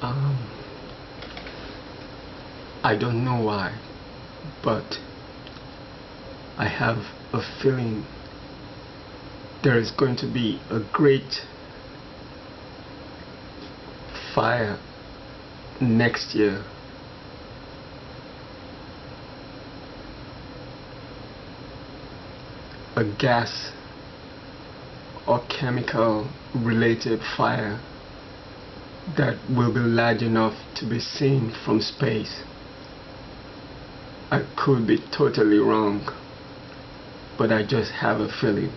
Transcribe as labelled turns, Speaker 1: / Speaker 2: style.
Speaker 1: Um, I don't know why, but I have a feeling there is going to be a great fire next year. A gas or chemical related fire that will be large enough to be seen from space. I could be totally wrong, but I just have a feeling.